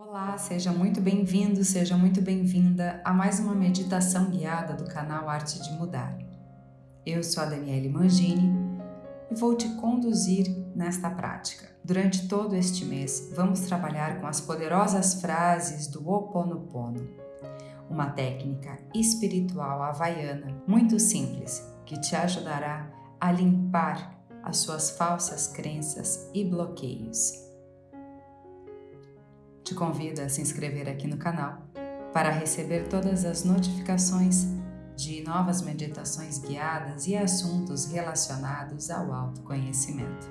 Olá, seja muito bem-vindo, seja muito bem-vinda a mais uma meditação guiada do canal Arte de Mudar. Eu sou a Daniele Mangini e vou te conduzir nesta prática. Durante todo este mês, vamos trabalhar com as poderosas frases do Ho Oponopono, uma técnica espiritual havaiana muito simples que te ajudará a limpar as suas falsas crenças e bloqueios te convido a se inscrever aqui no canal para receber todas as notificações de novas meditações guiadas e assuntos relacionados ao autoconhecimento.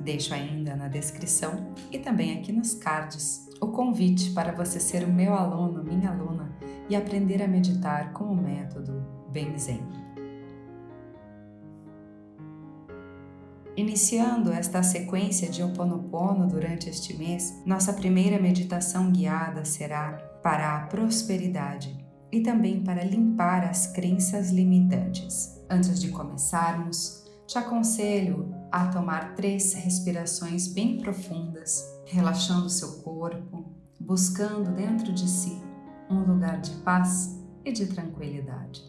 Deixo ainda na descrição e também aqui nos cards o convite para você ser o meu aluno, minha aluna e aprender a meditar com o método Benzen. Iniciando esta sequência de Ho Oponopono durante este mês, nossa primeira meditação guiada será para a prosperidade e também para limpar as crenças limitantes. Antes de começarmos, te aconselho a tomar três respirações bem profundas, relaxando seu corpo, buscando dentro de si um lugar de paz e de tranquilidade.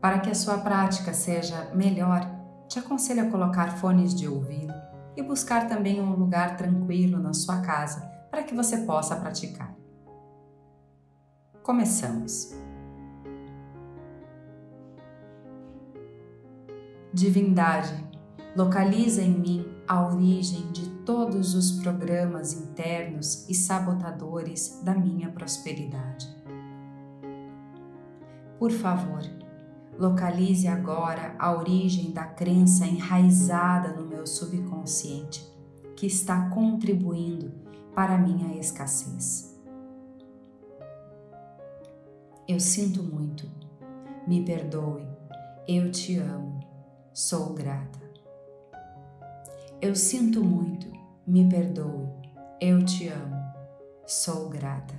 Para que a sua prática seja melhor, te aconselho a colocar fones de ouvido e buscar também um lugar tranquilo na sua casa para que você possa praticar. Começamos. Divindade, localiza em mim a origem de todos os programas internos e sabotadores da minha prosperidade. Por favor, Localize agora a origem da crença enraizada no meu subconsciente que está contribuindo para a minha escassez. Eu sinto muito, me perdoe, eu te amo, sou grata. Eu sinto muito, me perdoe, eu te amo, sou grata.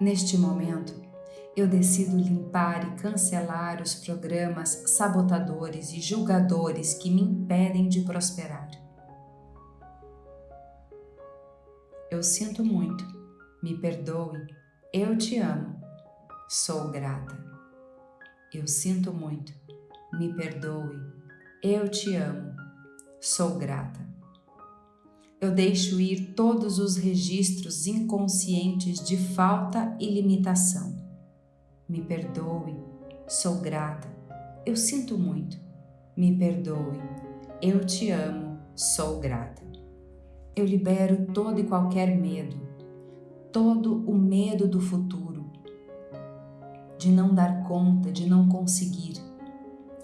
Neste momento, eu decido limpar e cancelar os programas sabotadores e julgadores que me impedem de prosperar. Eu sinto muito, me perdoe, eu te amo, sou grata. Eu sinto muito, me perdoe, eu te amo, sou grata. Eu deixo ir todos os registros inconscientes de falta e limitação me perdoe, sou grata, eu sinto muito, me perdoe, eu te amo, sou grata. Eu libero todo e qualquer medo, todo o medo do futuro, de não dar conta, de não conseguir.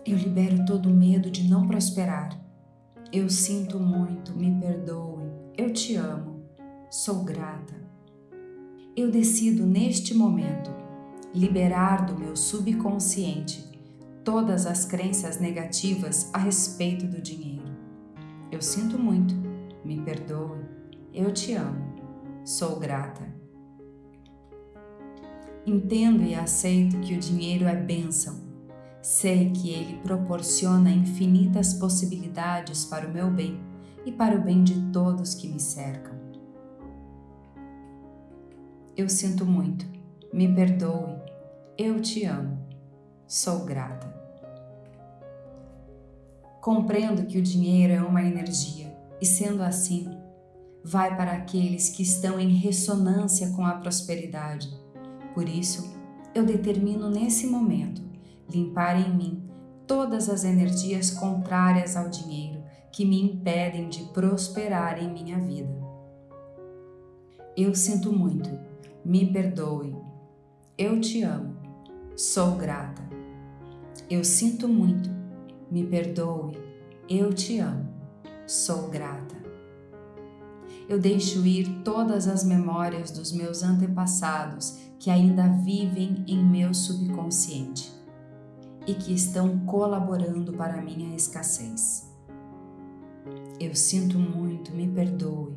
Eu libero todo o medo de não prosperar. Eu sinto muito, me perdoe, eu te amo, sou grata. Eu decido neste momento liberar do meu subconsciente todas as crenças negativas a respeito do dinheiro. Eu sinto muito, me perdoe, eu te amo, sou grata. Entendo e aceito que o dinheiro é bênção. Sei que ele proporciona infinitas possibilidades para o meu bem e para o bem de todos que me cercam. Eu sinto muito, me perdoe, eu te amo, sou grata. Compreendo que o dinheiro é uma energia e, sendo assim, vai para aqueles que estão em ressonância com a prosperidade. Por isso, eu determino nesse momento limpar em mim todas as energias contrárias ao dinheiro que me impedem de prosperar em minha vida. Eu sinto muito, me perdoe, eu te amo, sou grata. Eu sinto muito, me perdoe, eu te amo, sou grata. Eu deixo ir todas as memórias dos meus antepassados que ainda vivem em meu subconsciente e que estão colaborando para minha escassez. Eu sinto muito, me perdoe.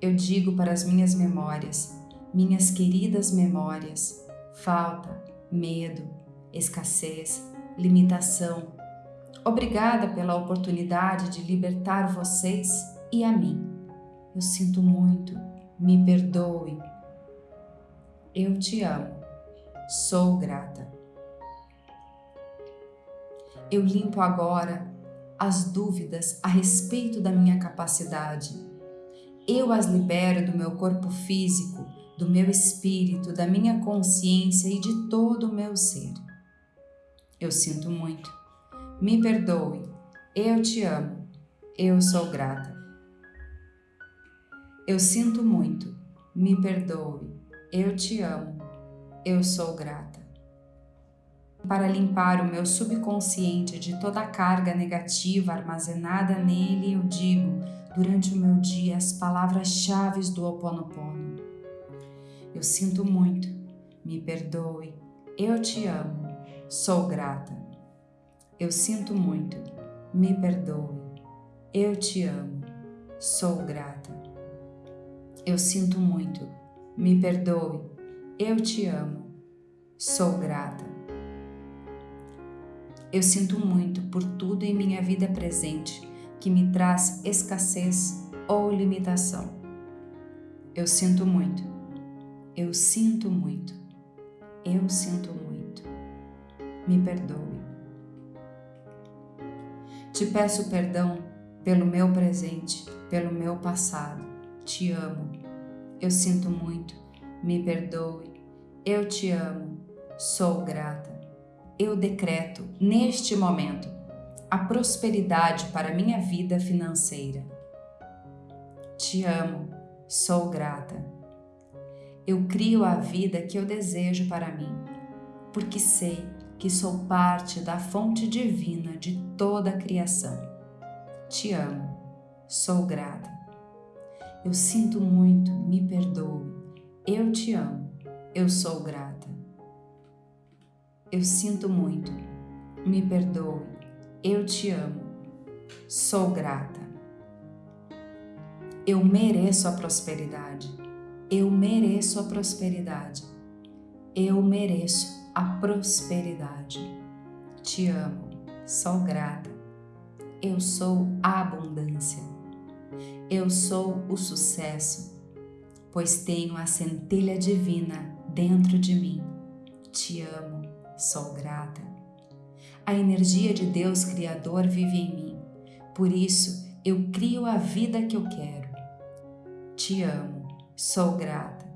Eu digo para as minhas memórias, minhas queridas memórias, falta, medo, escassez, limitação. Obrigada pela oportunidade de libertar vocês e a mim. Eu sinto muito, me perdoe. Eu te amo, sou grata. Eu limpo agora as dúvidas a respeito da minha capacidade. Eu as libero do meu corpo físico, do meu espírito, da minha consciência e de todo o meu ser. Eu sinto muito. Me perdoe. Eu te amo. Eu sou grata. Eu sinto muito, me perdoe, eu te amo, eu sou grata. Para limpar o meu subconsciente de toda a carga negativa armazenada nele, eu digo durante o meu dia as palavras-chave do Ho Oponopono. Eu sinto muito, me perdoe, eu te amo, sou grata. Eu sinto muito, me perdoe, eu te amo, sou grata. Eu sinto muito. Me perdoe. Eu te amo. Sou grata. Eu sinto muito por tudo em minha vida presente que me traz escassez ou limitação. Eu sinto muito. Eu sinto muito. Eu sinto muito. Me perdoe. Te peço perdão pelo meu presente, pelo meu passado te amo. Eu sinto muito, me perdoe. Eu te amo, sou grata. Eu decreto, neste momento, a prosperidade para minha vida financeira. Te amo, sou grata. Eu crio a vida que eu desejo para mim, porque sei que sou parte da fonte divina de toda a criação. Te amo, sou grata. Eu sinto muito, me perdoe. Eu te amo, eu sou grata. Eu sinto muito, me perdoe. Eu te amo, sou grata. Eu mereço a prosperidade. Eu mereço a prosperidade. Eu mereço a prosperidade. Te amo, sou grata. Eu sou a abundância. Eu sou o sucesso, pois tenho a centelha divina dentro de mim. Te amo, sou grata. A energia de Deus Criador vive em mim, por isso eu crio a vida que eu quero. Te amo, sou grata.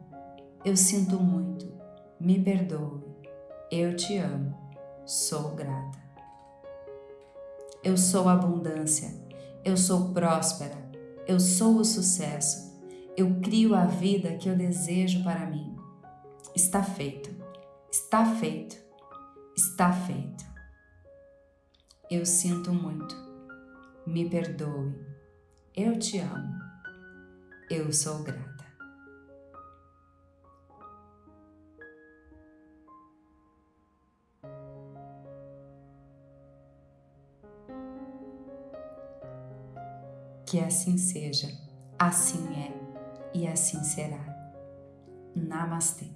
Eu sinto muito, me perdoe. Eu te amo, sou grata. Eu sou abundância, eu sou próspera, eu sou o sucesso. Eu crio a vida que eu desejo para mim. Está feito. Está feito. Está feito. Eu sinto muito. Me perdoe. Eu te amo. Eu sou grata. Que assim seja, assim é e assim será. Namastê.